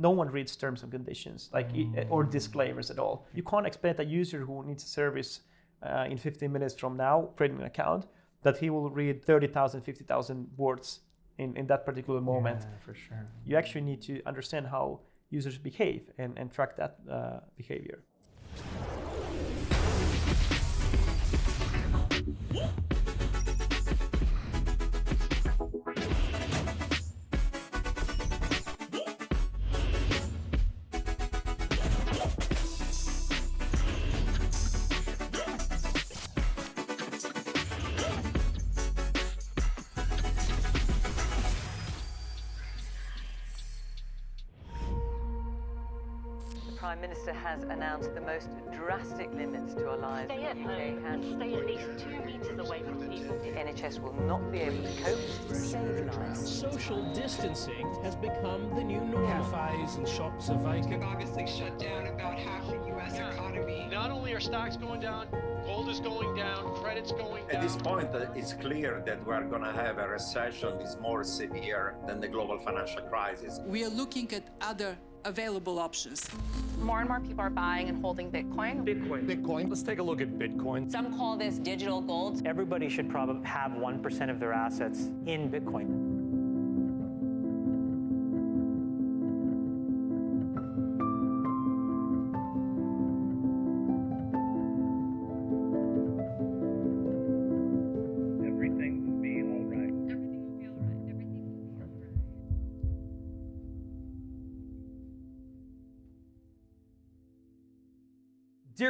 no one reads terms and conditions like i- or disclaimers at all. You can't expect a user who needs a service uh, in 15 minutes from now, creating an account, that he will read 30,000, 50,000 words in, in that particular moment. Yeah, for sure. You actually need to understand how users behave and, and track that uh, behavior. Has announced the most drastic limits to our lives Stay at in the UK home and and stay at least two metres away from people. the NHS will not be able to cope to save lives. Social distancing has become the new normal. Cafes and shops are vacant. obviously shut down about half the U.S. economy. Not only are stocks going down, gold is going down, credit's going down. At this point, uh, it's clear that we're going to have a recession that's more severe than the global financial crisis. We are looking at other available options. More and more people are buying and holding Bitcoin. Bitcoin. Bitcoin. Let's take a look at Bitcoin. Some call this digital gold. Everybody should probably have 1% of their assets in Bitcoin.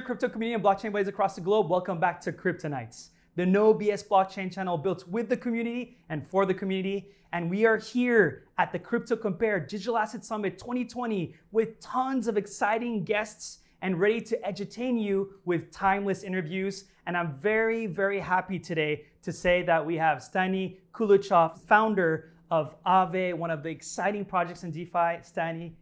Dear crypto community and blockchain buddies across the globe, welcome back to Kryptonites, the no BS blockchain channel built with the community and for the community. And we are here at the Crypto Compare Digital Asset Summit 2020 with tons of exciting guests and ready to entertain you with timeless interviews. And I'm very, very happy today to say that we have Stani Kulechov, founder of Aave, one of the exciting projects in DeFi. Stani,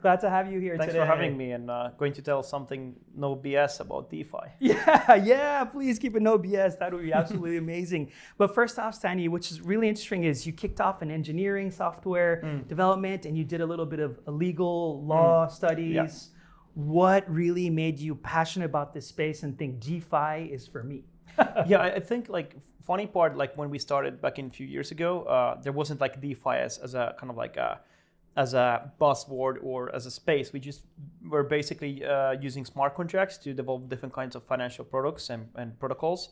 glad to have you here Thanks today. for having me and uh, going to tell something no BS about DeFi. Yeah, yeah, please keep it no BS. That would be absolutely amazing. But first off, Stani, which is really interesting, is you kicked off in engineering software development and you did a little bit of legal law studies. Yeah. What really made you passionate about this space and think DeFi is for me? yeah, I I think like funny part, like when we started back in a few years ago, uh, there wasn't like DeFi as, as a kind of like a as a buzzword or as a space. We just were basically uh, using smart contracts to develop different kinds of financial products and, and protocols.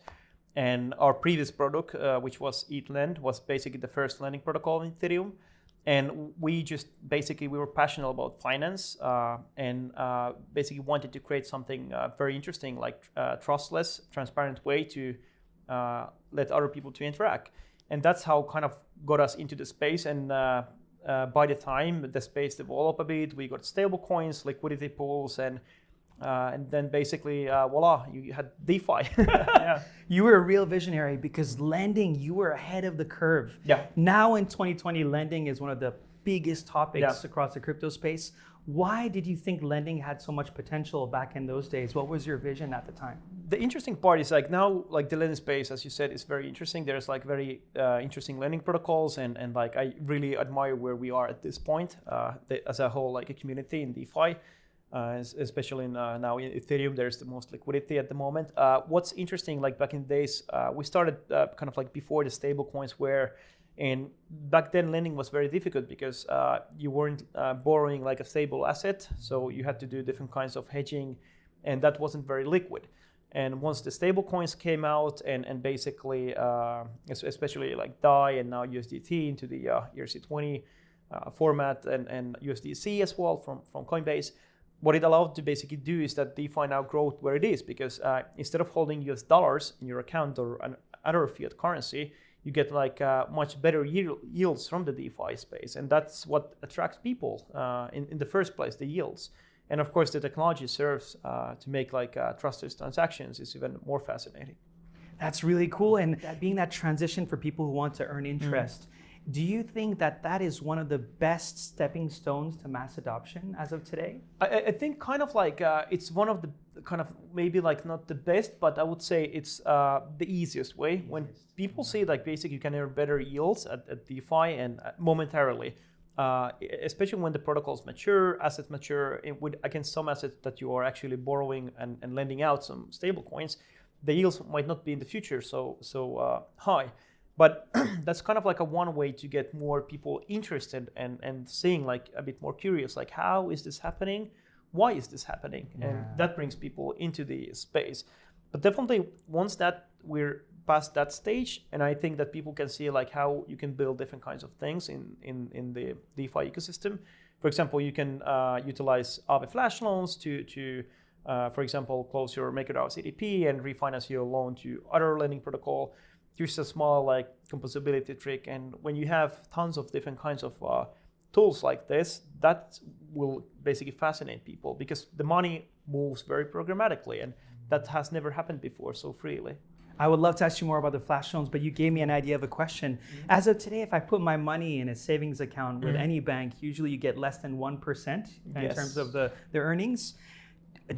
And our previous product, uh, which was ETHLend, was basically the first lending protocol in Ethereum. And we just basically we were passionate about finance uh, and uh, basically wanted to create something uh, very interesting, like uh, trustless, transparent way to let other people to interact. And that's how kind of got us into the space. And uh, by the time the space developed a bit, we got stable coins, liquidity pools, and uh, and then basically uh, voila, you had DeFi. yeah. You were a real visionary because lending, you were ahead of the curve. Yeah. Now in 2020, lending is one of the biggest topics Yeah. across the crypto space. Why did you think lending had so much potential back in those days? What was your vision at the time? the interesting part is like now like the lending space as you said is very interesting there's like very uh, interesting lending protocols and and like i really admire where we are at this point uh, the, as a whole like a community in defi uh, es- especially in, uh, now in ethereum there's the most liquidity at the moment uh, what's interesting like back in the days uh, we started uh, kind of like before the stable coins were and back then lending was very difficult because uh, you weren't uh, borrowing like a stable asset. So you had to do different kinds of hedging and that wasn't very liquid. And once the stable coins came out and, and basically, uh, especially like DAI and now USDT into the uh, ERC20 uh, format and, and USDC as well from, from Coinbase, what it allowed to basically do is that DeFi now growth where it is because uh, instead of holding US dollars in your account or an other fiat currency, you get like uh, much better yields from the DeFi space. And that's what attracts people uh, in, in the first place, the yields. And of course, the technology serves uh, to make like uh, trusted transactions is even more fascinating. That's really cool. And that being that transition for people who want to earn interest, do you think that that is one of the best stepping stones to mass adoption as of today? I, I- I think kind of like uh, it's one of the kind of maybe like not the best, but I would say it's uh, the easiest way. When people say like basically you can earn better yields at, at DeFi and uh, momentarily, uh, especially when the protocols mature, assets mature, it would, against some assets that you are actually borrowing and, and lending out some stable coins, the yields might not be in the future so so uh, high. But that's kind of like a one way to get more people interested and, and seeing like a bit more curious, like how is this happening? Why is this happening? Yeah. And that brings people into the space. But definitely once that we're past that stage, and I think that people can see like how you can build different kinds of things in in, in the DeFi ecosystem. For example, you can uh, utilize Aave Flash loans to to uh, for example, close your MakerDAO CDP and refinance your loan to other lending protocol. Use a small like composability trick, and when you have tons of different kinds of uh, tools like this, that will basically fascinate people because the money moves very programmatically, and that has never happened before so freely. I would love to ask you more about the flash loans, but you gave me an idea of a question. Mm-hmm. As of today, if I put my money in a savings account with mm-hmm. any bank, usually you get less than 1% in yes. terms of the, the earnings.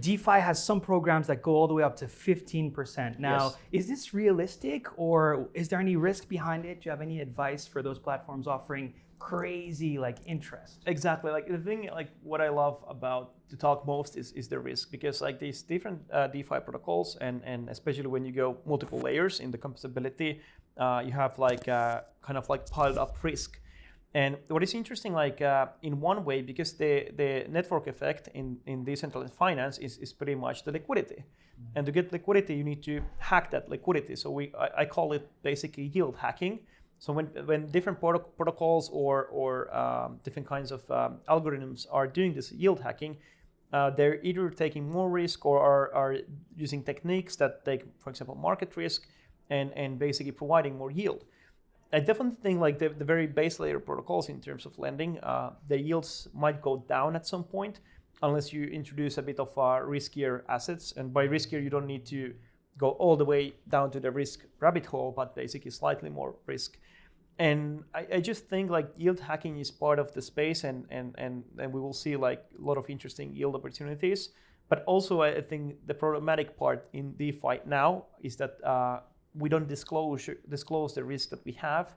DeFi has some programs that go all the way up to 15%. Now, yes. is this realistic or is there any risk behind it? Do you have any advice for those platforms offering crazy like interest? Exactly. Like the thing, like what I love about to talk most is, is the risk because like these different uh, DeFi protocols and, and especially when you go multiple layers in the composability, uh, you have like uh, kind of like piled up risk. And what is interesting, like uh, in one way, because the, the network effect in, in decentralized finance is, is pretty much the liquidity. Mm-hmm. And to get liquidity, you need to hack that liquidity. So we I, I call it basically yield hacking. So when, when different prot- protocols or, or um, different kinds of um, algorithms are doing this yield hacking, uh, they're either taking more risk or are, are using techniques that take, for example, market risk and, and basically providing more yield. I definitely think like the, the very base layer protocols in terms of lending, uh, the yields might go down at some point unless you introduce a bit of uh, riskier assets. And by riskier, you don't need to go all the way down to the risk rabbit hole, but basically slightly more risk. And I, I just think like yield hacking is part of the space, and, and, and, and we will see like a lot of interesting yield opportunities. But also, I think the problematic part in DeFi now is that uh, we don't disclose disclose the risk that we have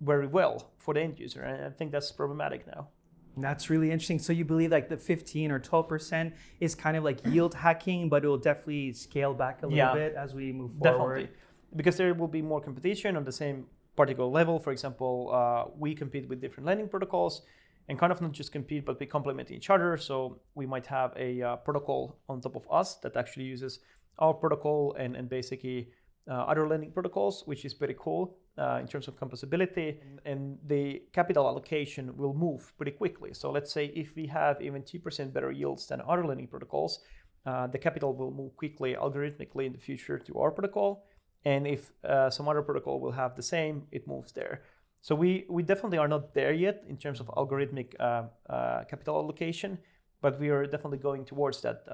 very well for the end user, and I think that's problematic now. That's really interesting. So you believe like the 15 or 12 percent is kind of like yield hacking, but it will definitely scale back a little yeah, bit as we move forward. Definitely, because there will be more competition on the same particular level. For example, uh, we compete with different lending protocols, and kind of not just compete, but we complement each other. So we might have a uh, protocol on top of us that actually uses our protocol and and basically uh, other lending protocols, which is pretty cool uh, in terms of composability. And the capital allocation will move pretty quickly. So let's say if we have even 2% better yields than other lending protocols, uh, the capital will move quickly algorithmically in the future to our protocol. And if uh, some other protocol will have the same, it moves there. So we, we definitely are not there yet in terms of algorithmic uh, uh, capital allocation, but we are definitely going towards that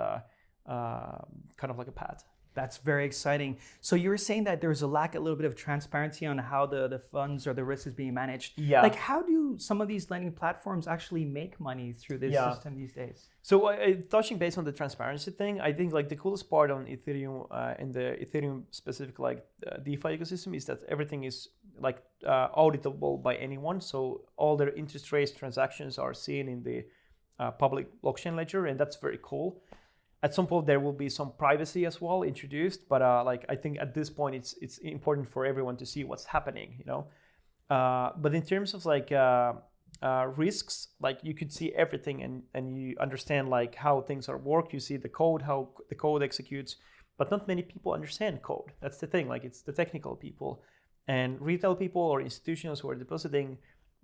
kind of like a path. That's very exciting. So you were saying that there's a lack, a little bit of transparency on how the, the funds or the risk is being managed. Yeah. Like how do some of these lending platforms actually make money through this yeah. system these days? So uh, touching base on the transparency thing, I think like the coolest part on Ethereum uh, in the Ethereum specific like uh, DeFi ecosystem is that everything is like uh, auditable by anyone. So all their interest rates transactions are seen in the uh, public blockchain ledger, and that's very cool at some point there will be some privacy as well introduced but uh, like i think at this point it's it's important for everyone to see what's happening you know? Uh, but in terms of like uh, uh risks like you could see everything and and you understand like how things are work you see the code how the code executes but not many people understand code. That's the thing like it's the technical people. And retail people or institutions who are depositing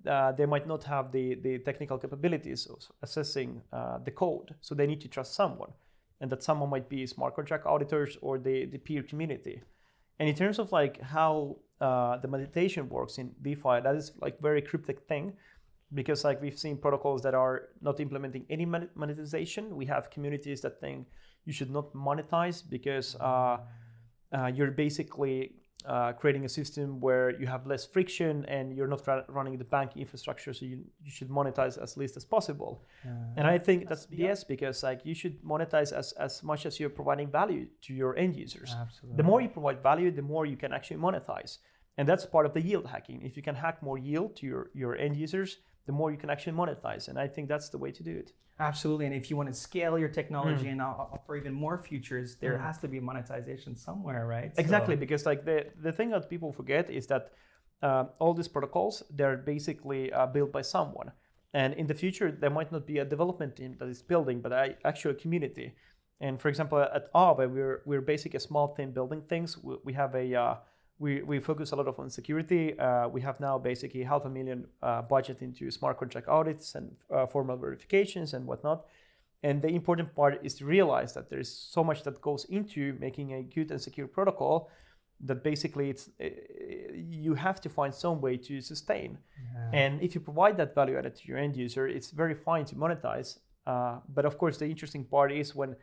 uh, they might not have the, the technical capabilities of assessing uh, the code. So they need to trust someone and that someone might be smart contract auditors or the, the peer community. And in terms of like how uh, the meditation works in DeFi, that is like very cryptic thing because like we've seen protocols that are not implementing any monetization. We have communities that think you should not monetize because uh, uh, you're basically uh, creating a system where you have less friction and you're not ra- running the bank infrastructure, so you, you should monetize as least as possible. and I think that's BS because like you should monetize as, as much as you're providing value to your end users. Absolutely. The more you provide value, the more you can actually monetize. And that's part of the yield hacking. If you can hack more yield to your, your end users, the more you can actually monetize. And I think that's the way to do it. Absolutely. And if you want to scale your technology Mm. and offer even more features, there Mm. has to be monetization somewhere, right? Exactly, So- because like the the thing that people forget is that uh, all these protocols they're basically uh, built by someone, and in the future there might not be a development team that is building, but a actual community. And for example, at Aave, we're we're basically a small team building things. We, we have a uh, we, we focus a lot of on security. Uh, we have now basically half a million uh, budget into smart contract audits and uh, formal verifications and whatnot. And the important part is to realize that there is so much that goes into making a good and secure protocol that basically it's uh, you have to find some way to sustain. And if you provide that value added to your end user, it's very fine to monetize. Uh, but of course, the interesting part is when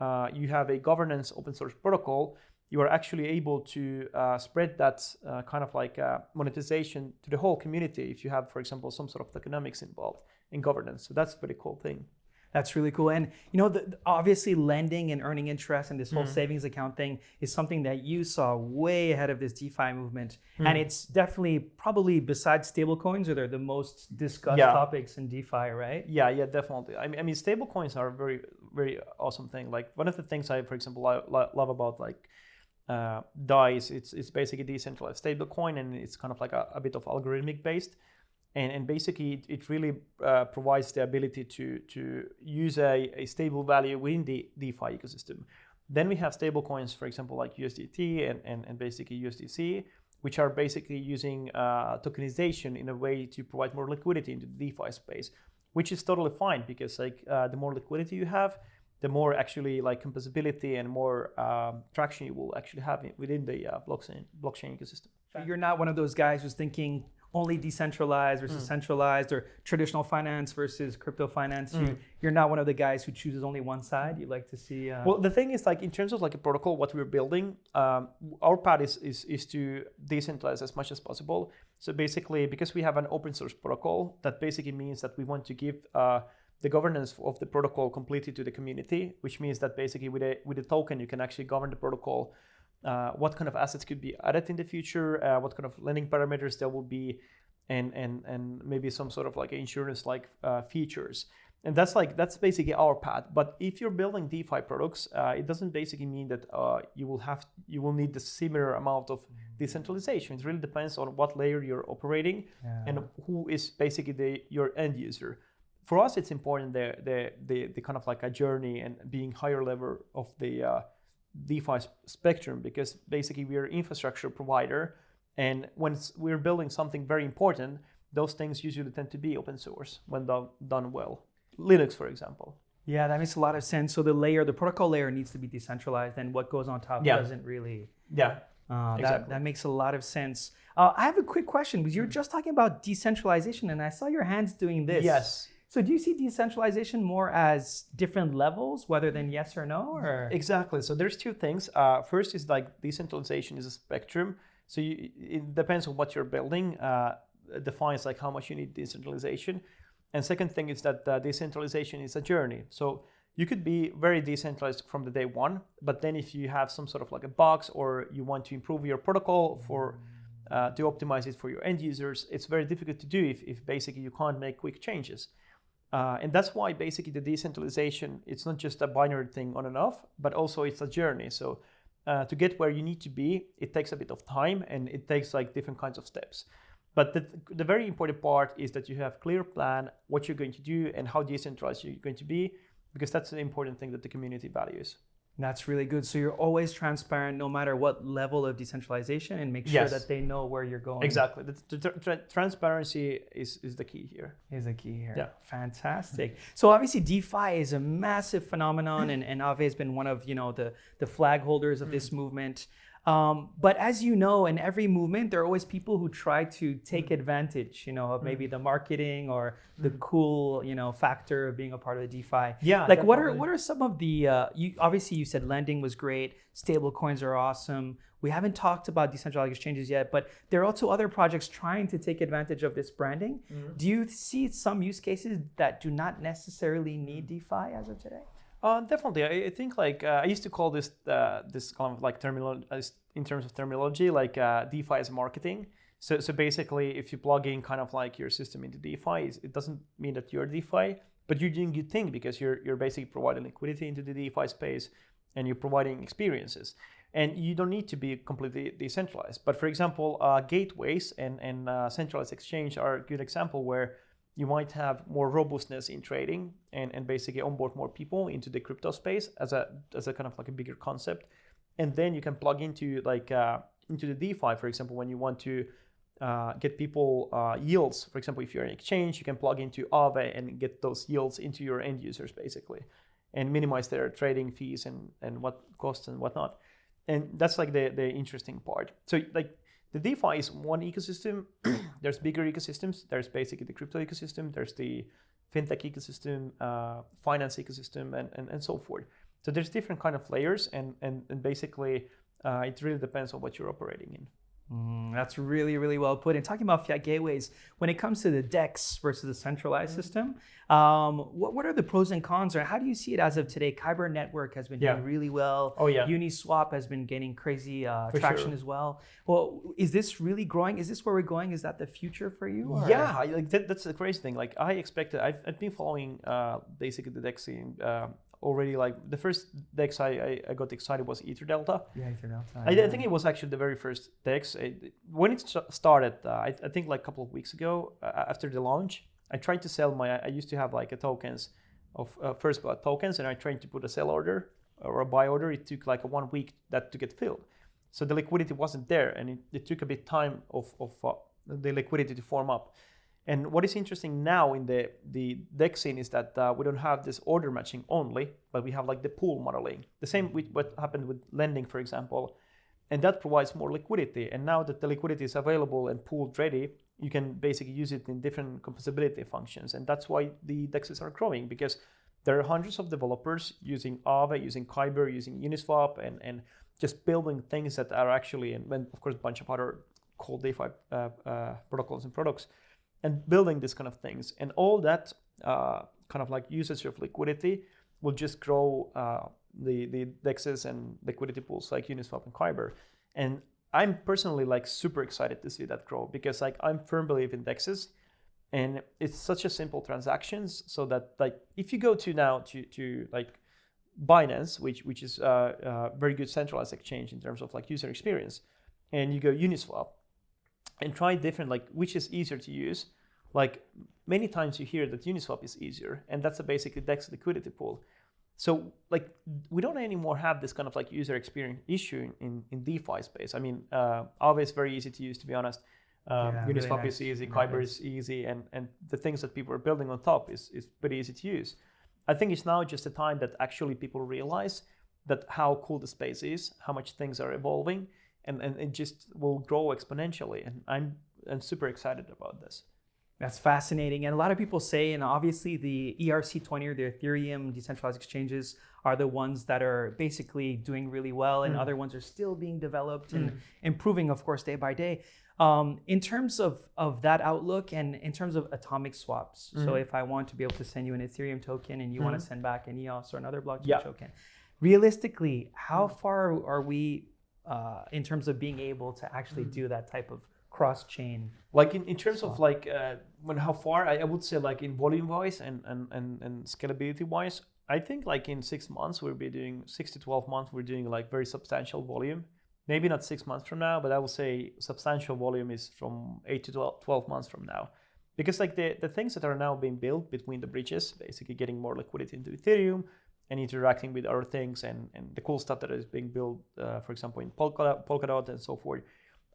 uh, you have a governance open source protocol, you are actually able to uh, spread that uh, kind of like uh, monetization to the whole community if you have, for example, some sort of economics involved in governance. So that's a pretty cool thing. That's really cool. And you know, the, obviously, lending and earning interest and this whole Mm. savings account thing is something that you saw way ahead of this DeFi movement. And Mm. it's definitely probably besides stablecoins, are they the most discussed Yeah. topics in DeFi, right? Yeah, yeah, definitely. I mean, I mean, stable coins are a very, very awesome thing. Like one of the things I, for example, lo- love about like uh, DAI's, it's it's basically decentralized stable coin, and it's kind of like a, a bit of algorithmic based, and and basically it, it really uh, provides the ability to to use a, a stable value within the DeFi ecosystem. Then we have stable coins, for example, like USDT and, and, and basically USDC, which are basically using uh, tokenization in a way to provide more liquidity into the DeFi space, which is totally fine because like uh, the more liquidity you have, the more actually like composability and more um, traction you will actually have within the uh, blockchain blockchain ecosystem. You're not one of those guys who's thinking only decentralized versus Mm. centralized or traditional finance versus crypto finance. You, Mm. you're not one of the guys who chooses only one side. You like to see. Uh, Well, the thing is, like in terms of like a protocol, what we're building, um, our path is, is is to decentralize as much as possible. So basically, because we have an open source protocol, that basically means that we want to give uh, the governance of the protocol completely to the community, which means that basically with a with a token, you can actually govern the protocol. Uh, what kind of assets could be added in the future? Uh, what kind of lending parameters there will be, and and and maybe some sort of like insurance like uh, features and that's like that's basically our path but if you're building defi products uh, it doesn't basically mean that uh, you will have you will need the similar amount of decentralization it really depends on what layer you're operating and who is basically the your end user for us it's important the the the, the kind of like a journey and being higher level of the uh, defi spectrum because basically we're infrastructure provider and when we're building something very important those things usually tend to be open source when done, done well linux for example Yeah, that makes a lot of sense. So the layer, the protocol layer needs to be decentralized, and what goes on top Yeah. doesn't really. Yeah, Uh, that, exactly. that makes a lot of sense. Uh, I have a quick question because you're just talking about decentralization, and I saw your hands doing this. Yes. So do you see decentralization more as different levels, whether than yes or no, or Exactly. So there's two things. Uh, first is like decentralization is a spectrum. So you, it depends on what you're building. Uh, defines like how much you need decentralization. And second thing is that uh, decentralization is a journey. So you could be very decentralized from the day one, but then if you have some sort of like a box or you want to improve your protocol for uh, to optimize it for your end users, it's very difficult to do if, if basically you can't make quick changes. Uh, and that's why basically the decentralization it's not just a binary thing on and off but also it's a journey. So uh, to get where you need to be it takes a bit of time and it takes like different kinds of steps. But the, the very important part is that you have clear plan what you're going to do and how decentralized you're going to be because that's an important thing that the community values That's really good. So you're always transparent no matter what level of decentralization and make sure Yes. that they know where you're going. exactly the, the tr- tr- transparency is, is the key here Is the key here. Yeah. Fantastic. So obviously DeFi is a massive phenomenon and, and Aave has been one of, you know, the, the flag holders of this mm. movement. Um, but as you know, in every movement, there are always people who try to take mm-hmm. advantage, you know, of mm-hmm. maybe the marketing or the mm-hmm. cool, you know, factor of being a part of the DeFi. Yeah, Like what are what are some of the uh, you obviously you said lending was great, stable coins are awesome. We haven't talked about decentralized exchanges yet, but there are also other projects trying to take advantage of this branding. Do you see some use cases that do not necessarily need DeFi as of today? Uh, definitely, I, I think like uh, I used to call this uh, this kind of like terminology in terms of terminology like uh, DeFi as marketing. So, so basically, if you plug in kind of like your system into DeFi, it doesn't mean that you're DeFi, but you're doing good thing because you're you're basically providing liquidity into the DeFi space, and you're providing experiences. And you don't need to be completely decentralized. But for example, uh, gateways and and uh, centralized exchange are a good example where you might have more robustness in trading and, and basically onboard more people into the crypto space as a as a kind of like a bigger concept. And then you can plug into like uh, into the defi for example when you want to uh, get people uh, yields. For example if you're an exchange you can plug into Aave and get those yields into your end users basically and minimize their trading fees and and what costs and whatnot. And that's like the the interesting part. So like the DeFi is one ecosystem. there's bigger ecosystems. There's basically the crypto ecosystem. There's the fintech ecosystem, uh, finance ecosystem, and, and, and so forth. So there's different kind of layers, and and, and basically uh, it really depends on what you're operating in. Mm, that's really, really well put. And talking about fiat gateways, when it comes to the DEX versus the centralized mm-hmm. system, um, what, what are the pros and cons, or how do you see it as of today? Kyber Network has been yeah. doing really well. Oh yeah. Uniswap has been gaining crazy uh, traction sure. as well. Well, is this really growing? Is this where we're going? Is that the future for you? Or? Yeah, like that, that's the crazy thing. Like I expected, I've, I've been following uh, basically the DEX scene uh, already like the first DEX I, I, I got excited was EtherDelta. Yeah, EtherDelta. I, yeah. I, think it was actually the very first DEX. It, when it started, uh, I, I, think like a couple of weeks ago uh, after the launch, I tried to sell my. I used to have like a tokens of uh, first blood tokens, and I tried to put a sell order or a buy order. It took like a one week that to get filled, so the liquidity wasn't there, and it, it took a bit time of of uh, the liquidity to form up. And what is interesting now in the, the DEX scene is that uh, we don't have this order matching only, but we have like the pool modeling. The same with what happened with lending, for example. And that provides more liquidity. And now that the liquidity is available and pooled ready, you can basically use it in different composability functions. And that's why the dexes are growing because there are hundreds of developers using Aave, using Kyber, using Uniswap, and, and just building things that are actually, and of course, a bunch of other cool DeFi uh, uh, protocols and products and building these kind of things. And all that uh, kind of like usage of liquidity will just grow uh, the, the dexes and liquidity pools like Uniswap and Kyber. And I'm personally like super excited to see that grow because like I'm firm believer in dexes and it's such a simple transactions so that like if you go to now to, to like Binance, which which is a uh, uh, very good centralized exchange in terms of like user experience, and you go Uniswap, and try different like which is easier to use like many times you hear that uniswap is easier and that's a basically dex liquidity pool so like we don't anymore have this kind of like user experience issue in, in defi space i mean uh, is very easy to use to be honest um, yeah, uniswap really nice. is easy kyber is easy and and the things that people are building on top is, is pretty easy to use i think it's now just a time that actually people realize that how cool the space is how much things are evolving and, and it just will grow exponentially. And I'm, I'm super excited about this. That's fascinating. And a lot of people say, and obviously the ERC20 or the Ethereum decentralized exchanges are the ones that are basically doing really well, and mm. other ones are still being developed and mm. improving, of course, day by day. Um, in terms of, of that outlook and in terms of atomic swaps, mm. so if I want to be able to send you an Ethereum token and you want to mm-hmm. send back an EOS or another blockchain yeah. token, realistically, how mm. far are we uh, in terms of being able to actually do that type of cross chain. Like in, in terms of like uh, when how far I, I, would say like in volume wise and, and, and, and scalability wise, I think like in six months we'll be doing six to twelve months we're doing like very substantial volume. Maybe not six months from now, but I will say substantial volume is from eight to 12, 12 months from now. Because like the, the things that are now being built between the bridges, basically getting more liquidity into Ethereum, and interacting with other things and, and the cool stuff that is being built, uh, for example, in Polkadot, Polkadot and so forth.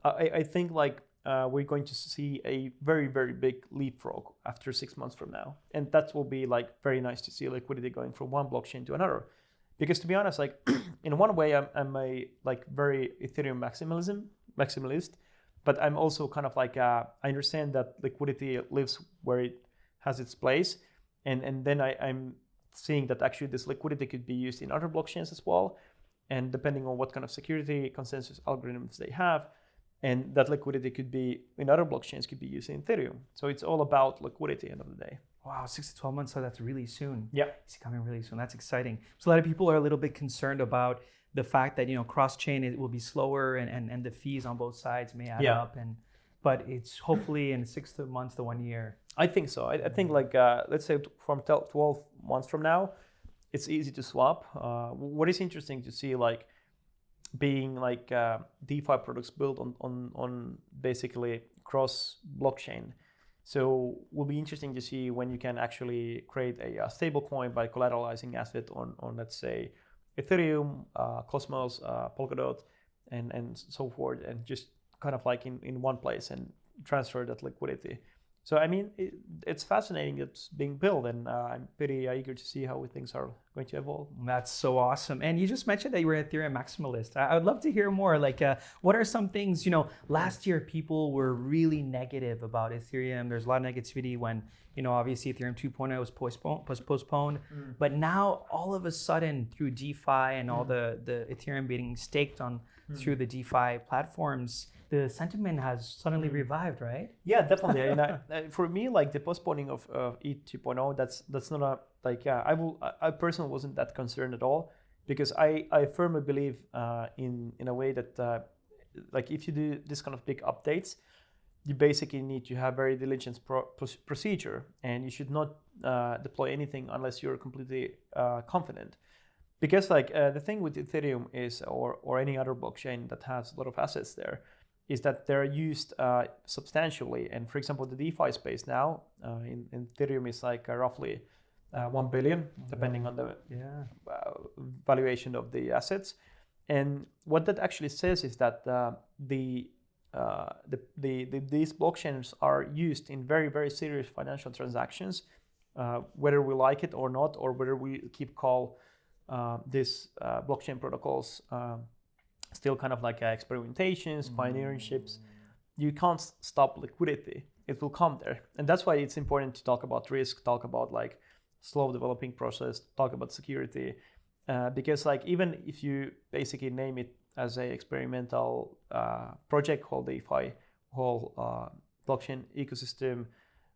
I, I think like uh, we're going to see a very, very big leapfrog after six months from now. And that will be like very nice to see liquidity going from one blockchain to another. Because to be honest, like in one way, I'm, I'm a like very Ethereum maximalism, maximalist, but I'm also kind of like, uh, I understand that liquidity lives where it has its place. And, and then I, I'm seeing that actually this liquidity could be used in other blockchains as well. And depending on what kind of security consensus algorithms they have, and that liquidity could be in other blockchains could be used in Ethereum. So it's all about liquidity end of the day. Wow, six to 12 months, so that's really soon. Yeah. It's coming really soon. That's exciting. So a lot of people are a little bit concerned about the fact that, you know, cross-chain it will be slower and, and, and the fees on both sides may add yeah. up and but it's hopefully in six to months to one year. I think so. I, I think like uh, let's say from 12 months from now, it's easy to swap. Uh, what is interesting to see like being like uh, DeFi products built on on on basically cross blockchain. So will be interesting to see when you can actually create a, a stable coin by collateralizing asset on on let's say Ethereum, uh, Cosmos, uh, Polkadot, and and so forth, and just kind of like in in one place and transfer that liquidity. So I mean, it, it's fascinating. It's being built, and uh, I'm pretty eager to see how things are going to evolve. That's so awesome. And you just mentioned that you were an Ethereum maximalist. I, I would love to hear more. Like, uh, what are some things? You know, last year people were really negative about Ethereum. There's a lot of negativity when you know, obviously Ethereum 2.0 was postponed. Was postponed. Mm. But now, all of a sudden, through DeFi and all mm. the the Ethereum being staked on mm. through the DeFi platforms the sentiment has suddenly revived, right? Yeah, definitely. and I, for me, like the postponing of, of ETH 2.0, that's that's not a like. Yeah, I will. I personally wasn't that concerned at all because I I firmly believe uh, in in a way that uh, like if you do this kind of big updates, you basically need to have very diligent pro- procedure, and you should not uh, deploy anything unless you're completely uh, confident because like uh, the thing with ethereum is or or any other blockchain that has a lot of assets there is that they're used uh, substantially. And for example, the DeFi space now uh, in, in, Ethereum is like uh, roughly uh, 1 billion, depending on the yeah. Uh, valuation of the assets. And what that actually says is that uh, the, the, the, the, these blockchains are used in very, very serious financial transactions, whether we like it or not, or whether we keep call these blockchain protocols still kind of like uh, experimentations, pioneerships. You can't stop liquidity. It will come there. And that's why it's important to talk about risk, talk about like slow developing process, talk about security. Uh, because like even if you basically name it as a experimental uh, project called DeFi, whole uh, blockchain ecosystem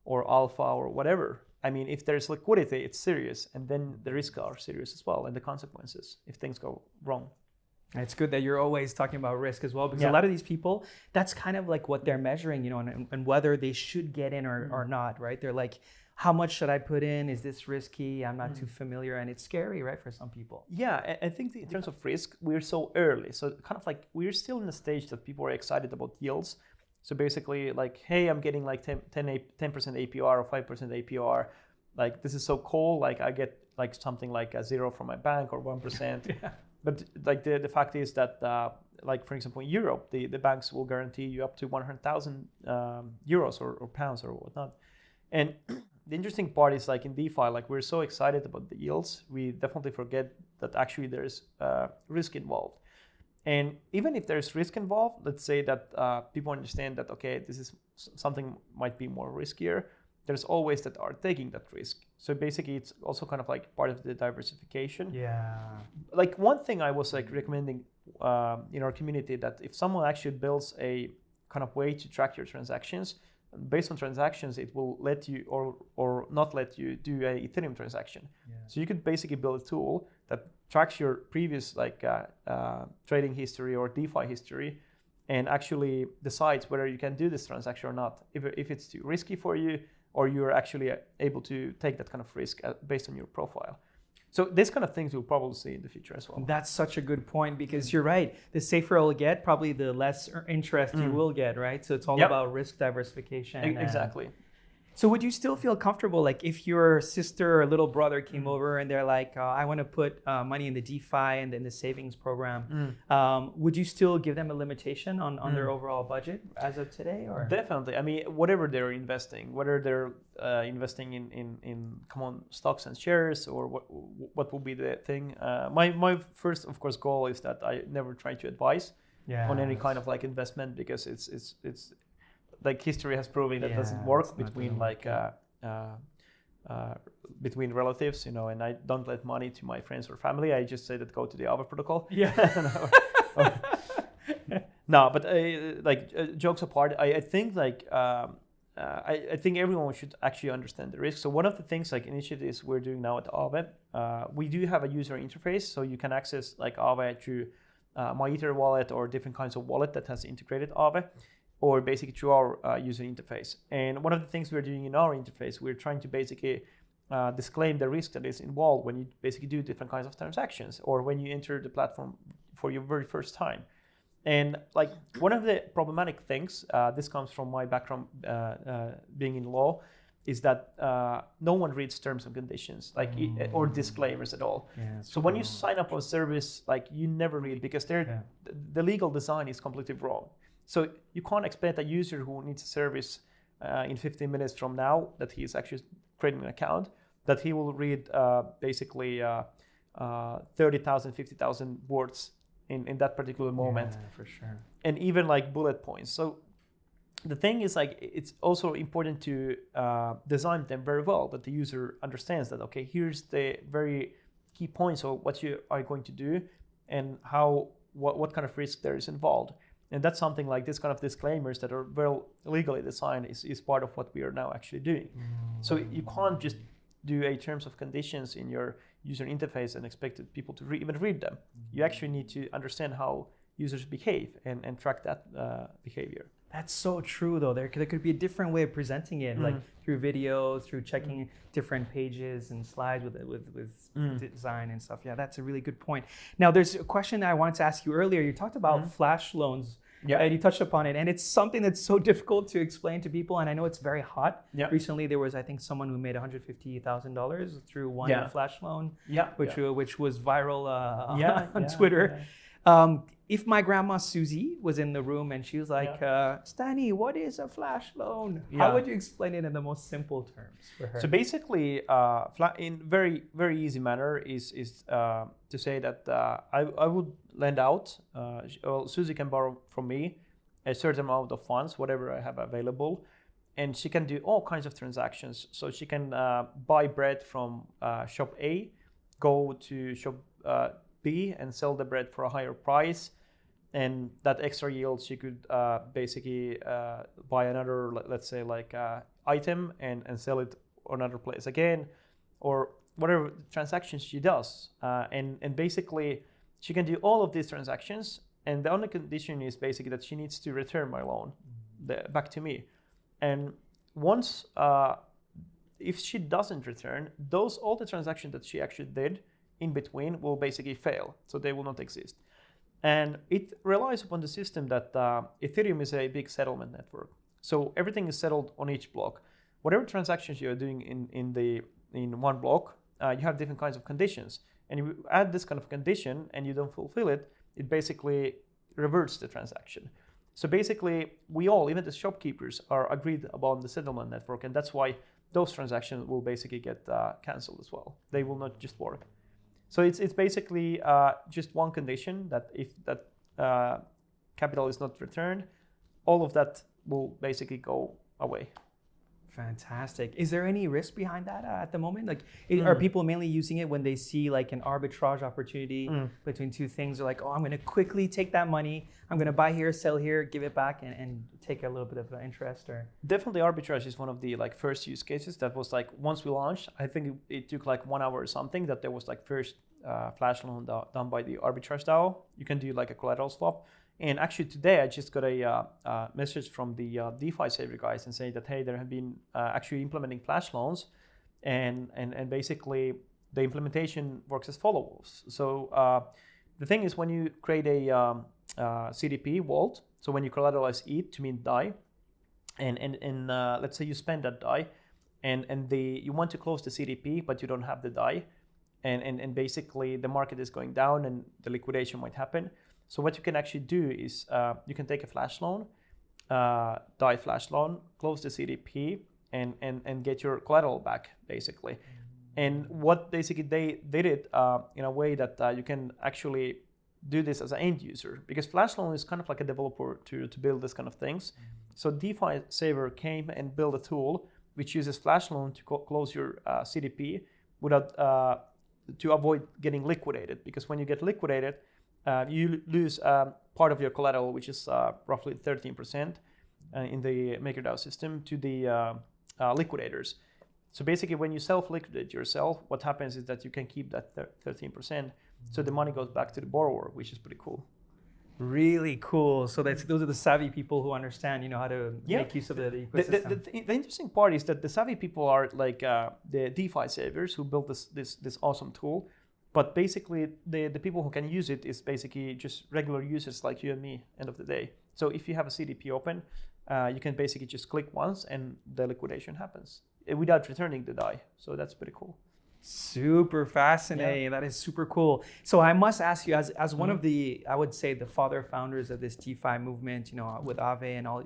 or alpha or whatever, I mean, if there's liquidity, it's serious, and then the risks are serious as well, and the consequences if things go wrong. It's good that you're always talking about risk as well, because yeah. a lot of these people, that's kind of like what they're measuring, you know, and, and whether they should get in or, mm. or not, right? They're like, how much should I put in? Is this risky? I'm not mm. too familiar, and it's scary, right, for some people. Yeah, I think in terms of risk, we're so early, so kind of like we're still in the stage that people are excited about yields. So basically, like, hey, I'm getting like 10, 10, 10% APR or 5% APR. Like, this is so cool. Like, I get like something like a zero from my bank or 1%. yeah but like the, the fact is that uh, like for example in Europe the, the banks will guarantee you up to 100,000 um, euros or, or, pounds or whatnot. And the interesting part is like in DeFi like we're so excited about the yields we definitely forget that actually there's uh, risk involved. And even if there's risk involved let's say that uh, people understand that okay this is something might be more riskier there's always that are taking that risk. So basically, it's also kind of like part of the diversification. Yeah. Like one thing I was like recommending um, in our community that if someone actually builds a kind of way to track your transactions, based on transactions, it will let you or or not let you do a Ethereum transaction. Yeah. So you could basically build a tool that tracks your previous like uh, uh, trading history or DeFi history, and actually decides whether you can do this transaction or not. If if it's too risky for you, or you're actually uh, able to take that kind of risk uh, based on your profile. So this kind of things you'll probably see in the future as well. That's such a good point because you're right. The safer it'll get, probably the less interest mm. you will get, right? So it's all yep. about risk diversification. Exactly. So would you still feel comfortable, like if your sister or little brother came mm-hmm. over and they're like, uh, I want to put uh, money in the DeFi and in the savings program, mm. um, would you still give them a limitation on, on mm. their overall budget as of today? Or definitely. I mean, whatever they're investing, whether they're uh, investing in, in in common stocks and shares or what what will be the thing. Uh, my my first, of course, goal is that I never try to advise. Yeah, on any kind of like investment because it's it's it's like history has proven that yeah, doesn't work between like uh, uh, uh, between relatives, you know, and I don't let money to my friends or family. I just say that go to the Aave protocol. Yeah. no, but uh, like uh, jokes apart, I, I think like um, uh, I, I, think everyone should actually understand the risk. So one of the things like initiatives we're doing now at Aave, we do have a user interface, so you can access like Aave through uh, MyEtherWallet or different kinds of wallet that has integrated Aave or basically through our uh, user interface. And one of the things we're doing in our interface, we're trying to basically uh, disclaim the risk that is involved when you basically do different kinds of transactions or when you enter the platform for your very first time. And like one of the problematic things, uh, this comes from my background uh, uh, being in law, is that uh, no one reads terms and conditions, like mm. or disclaimers at all. Yeah, so when you sign up for a service, like you never read because they're, Yeah. the legal design is completely wrong. So you can't expect a user who needs a service uh, in 15 minutes from now that he is actually creating an account that he will read uh, basically uh, uh, 30,000, 50,000 words in, in that particular moment. Yeah, for sure. And even like bullet points. So the thing is like it's also important to uh, design them very well that the user understands that okay here's the very key points of what you are going to do and how what, what kind of risk there is involved and that's something like this kind of disclaimers that are well legally designed is, is part of what we are now actually doing mm. so you can't just do a terms of conditions in your user interface and expect people to re- even read them you mm. actually need to understand how users behave and, and track that uh, behavior That's so true, though. There, there could be a different way of presenting it, like mm. through videos, through checking different pages and slides with with with design and stuff. Yeah, that's a really good point. Now, there's a question that I wanted to ask you earlier. You talked about flash loans. Yeah. And you touched upon it, and it's something that's so difficult to explain to people. And I know it's very hot. Yeah. Recently, there was, I think, someone who made one hundred fifty thousand dollars through one Yeah. flash loan, Yeah, which yeah. uh, which was viral uh, on yeah, Twitter. Yeah. Um, if my grandma Susie was in the room and she was like, uh, Stani, what is a flash loan? Yeah. How would you explain it in the most simple terms for her? So basically, uh, in very very easy manner is is uh, to say that uh, I I would lend out. Uh, well, Susie can borrow from me a certain amount of funds, whatever I have available, and she can do all kinds of transactions. So she can uh, buy bread from uh, shop A, go to shop and sell the bread for a higher price. And that extra yield, she could uh, basically uh, buy another, let- let's say, like uh, item and, and sell it on another place again, or whatever transactions she does. Uh, and and basically, she can do all of these transactions. And the only condition is basically that she needs to return my loan the, back to me. And once, uh, if she doesn't return, those all the transactions that she actually did in between will basically fail, so they will not exist. And it relies upon the system that uh, Ethereum is a big settlement network. So everything is settled on each block. Whatever transactions you're doing in, in the in one block, uh, you have different kinds of conditions. And you add this kind of condition and you don't fulfill it, it basically reverts the transaction. So basically, we all, even the shopkeepers, are agreed upon the settlement network, and that's why those transactions will basically get uh, cancelled as well. They will not just work. So it's it's basically uh, just one condition that if that uh, capital is not returned, all of that will basically go away. Fantastic. Is there any risk behind that uh, at the moment? Like, i- are Mm. people mainly using it when they see like an arbitrage opportunity Mm. between two things? They're like, oh, I'm going to quickly take that money. I'm going to buy here, sell here, give it back, and, and take a little bit of uh, interest. Or Definitely, arbitrage is one of the like first use cases that was like once we launched. I think it, it took like one hour or something that there was like first uh, flash loan do- done by the arbitrage DAO. You can do like a collateral swap. And actually today I just got a uh, uh, message from the uh, DeFi saver guys and saying that hey, there have been uh, actually implementing flash loans, and and and basically the implementation works as follows. So uh, the thing is when you create a um, uh, CDP vault, so when you collateralize ETH to mint DAI, and and, and let's say you spend that DAI, and and the you want to close the CDP but you don't have the DAI, and and and basically the market is going down and the liquidation might happen. So what you can actually do is uh, you can take a flash loan, uh, DAI flash loan, close the CDP, and and and get your collateral back basically. And what basically they did it uh, in a way that uh, you can actually do this as an end user because Flash Loan is kind of like a developer to, to build this kind of things. So DeFi Saver came and built a tool which uses Flash Loan to close your uh, CDP without uh, to avoid getting liquidated because when you get liquidated, uh, you lose um, part of your collateral, which is uh, roughly 13% uh, in the MakerDAO system, to the uh, uh, liquidators. So basically, when you self-liquidate yourself, what happens is that you can keep that thir- 13%. So the money goes back to the borrower, which is pretty cool. Really cool. So that's those are the savvy people who understand, you know, how to Yeah. make use of the, the The, ecosystem. the, the, the interesting part is that the savvy people are like uh, the DeFi savers who built this, this this awesome tool, but basically the the people who can use it is basically just regular users like you and me. End of the day. So if you have a CDP open, uh, you can basically just click once and the liquidation happens uh, without returning the DAI. So that's pretty cool. Super fascinating. That is super cool. So I must ask you, as, as one of Mm-hmm. the, I would say, the father founders of this DeFi movement, you know, with Aave and all,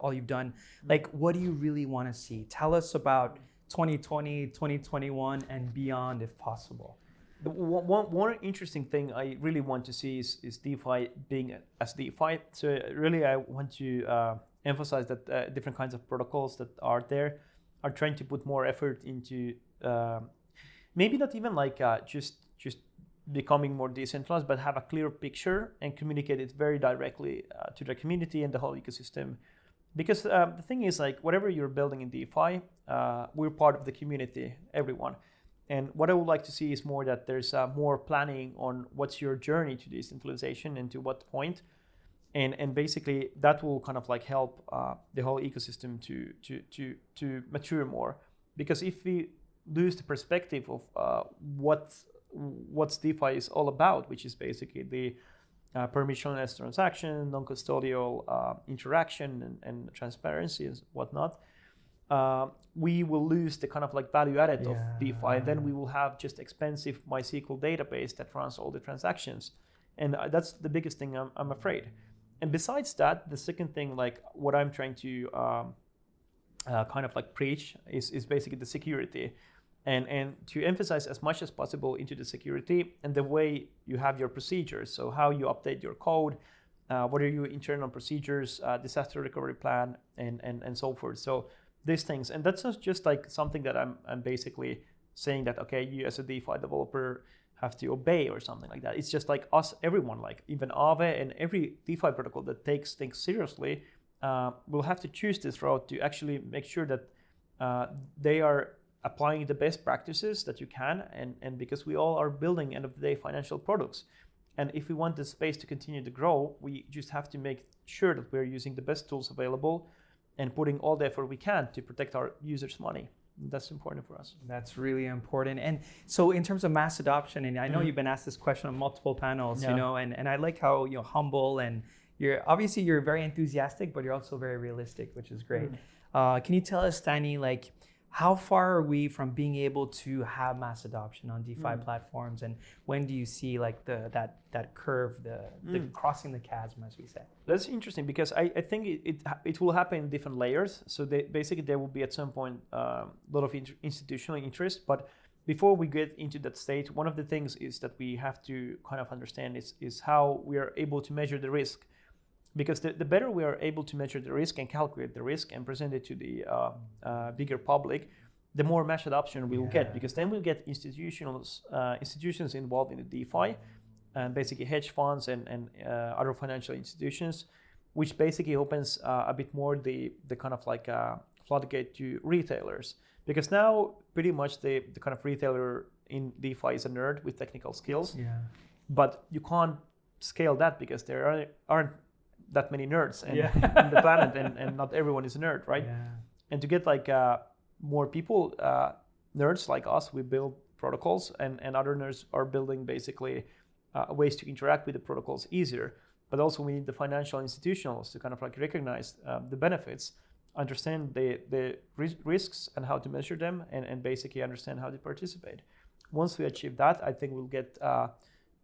all you've done, like, what do you really want to see? Tell us about 2020, 2021, and beyond, if possible. The one, one, interesting thing I really want to see is, is DeFi being as DeFi. So really, I want to uh, emphasize that uh, different kinds of protocols that are there are trying to put more effort into um, maybe not even like uh, just just becoming more decentralized, but have a clear picture and communicate it very directly uh, to the community and the whole ecosystem. Because um, the thing is, like whatever you're building in DeFi, uh, we're part of the community, everyone. And what I would like to see is more that there's uh, more planning on what's your journey to decentralization and to what point, and and basically that will kind of like help uh, the whole ecosystem to to to to mature more. Because if we lose the perspective of uh, what what's DeFi is all about, which is basically the uh, permissionless transaction, non-custodial uh, interaction, and, and transparency and whatnot uh, we will lose the kind of like value added of DeFi. And then we will have just expensive MySQL database that runs all the transactions. And uh, that's the biggest thing I'm, I'm afraid. And besides that, the second thing, like what I'm trying to um, uh, kind of like preach is, is basically the security. And, and to emphasize as much as possible into the security and the way you have your procedures. So how you update your code, uh, what are your internal procedures, uh, disaster recovery plan, and, and, and so forth. So these things. And that's not just like something that I'm, I'm basically saying that okay you as a defi developer have to obey or something like that. It's just like us everyone like even Aave and every defi protocol that takes things seriously uh, will have to choose this route to actually make sure that uh, they are applying the best practices that you can and, and because we all are building end of the day financial products. And if we want the space to continue to grow we just have to make sure that we're using the best tools available and putting all the effort we can to protect our users' money. That's important for us. That's really important. And so, in terms of mass adoption, and I know Mhm. you've been asked this question on multiple panels, Yeah. you know, and, and I like how you know humble and you're obviously you're very enthusiastic, but you're also very realistic, which is great. Mm. Uh, can you tell us, Danny, like how far are we from being able to have mass adoption on DeFi Mm. platforms, and when do you see like the that that curve, the, the Mm. crossing the chasm, as we say? That's interesting because I, I think it, it, it will happen in different layers. So they, basically, there will be at some point a lot of int- institutional interest. But before we get into that state, one of the things is that we have to kind of understand is, is how we are able to measure the risk. Because the, the better we are able to measure the risk and calculate the risk and present it to the uh, uh, bigger public, the more mass adoption we will get. Because then we'll get institutions uh, institutions involved in the DeFi, and basically hedge funds and, and uh, other financial institutions, which basically opens uh, a bit more the, the kind of like uh, floodgate to retailers. Because now pretty much the, the kind of retailer in DeFi is a nerd with technical skills, Yeah. but you can't scale that because there aren't that many nerds in, Yeah. in the planet and, and not everyone is a nerd, right? Yeah. and to get like uh, more people uh, nerds like us we build protocols and, and other nerds are building basically uh, ways to interact with the protocols easier but also we need the financial institutionals to kind of like recognize um, the benefits understand the, the risks and how to measure them and, and basically understand how to participate once we achieve that i think we'll get uh,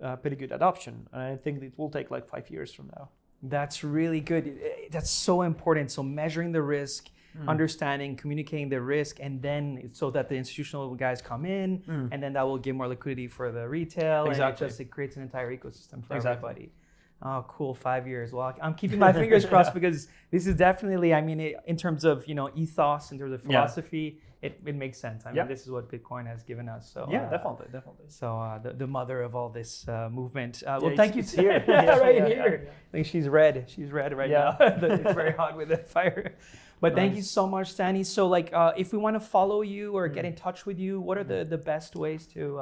uh, pretty good adoption and i think it will take like five years from now That's really good. That's so important. So measuring the risk, Mm. understanding, communicating the risk, and then so that the institutional guys come in, Mm. and then that will give more liquidity for the retail. And it Exactly. just it creates an entire ecosystem for Exactly. everybody. Oh, cool! Five years. Well, I'm keeping my fingers crossed because this is definitely. I mean, it, in terms of you know ethos, in terms of Yeah. philosophy, it, it makes sense. I mean, Yeah. this is what Bitcoin has given us. So yeah uh, definitely definitely So uh, the, the mother of all this uh, movement. Uh, well, it's- thank you. it's here. yeah, Yeah, right yeah, here. yeah, I think she's red. She's red right Yeah. now. it's very hot with the fire. But thank you so much, Danny. So like, uh, if we want to follow you or get Mm. in touch with you, what are the, the best ways to?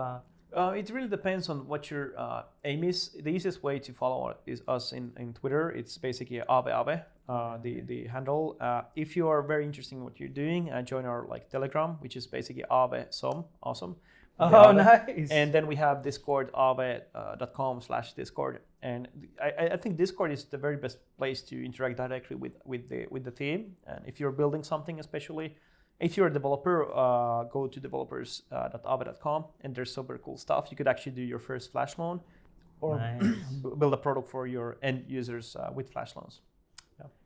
Uh, Uh, it really depends on what your uh, aim is. The easiest way to follow is us in, in Twitter. It's basically Aave Aave, uh, the the handle. Uh, if you are very interested in what you're doing, uh, join our like Telegram, which is basically Aavesome, awesome. Oh, nice. And then we have Discord, Aave.com slash Discord. And I, I think Discord is the very best place to interact directly with, with the with the team. And if you're building something, especially if you're a developer, uh, go to developers.aave.com and there's super cool stuff. You could actually do your first flash loan or Nice. build a product for your end users uh, with flash loans.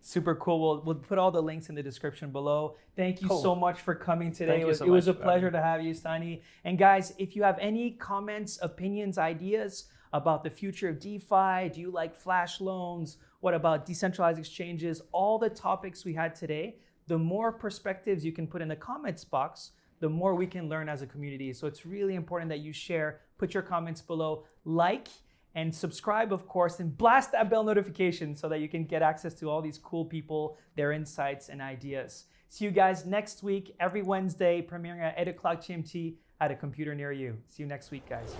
Super cool. We'll, we'll put all the links in the description below. Thank you Cool. so much for coming today. It was, so it was a much for having pleasure to have you, Stani. And guys, if you have any comments, opinions, ideas about the future of DeFi, do you like flash loans? What about decentralized exchanges? All the topics we had today, the more perspectives you can put in the comments box, the more we can learn as a community. So it's really important that you share, put your comments below, like, and subscribe, of course, and blast that bell notification so that you can get access to all these cool people, their insights and ideas. See you guys next week, every Wednesday, premiering at 8 o'clock GMT at a computer near you. See you next week, guys.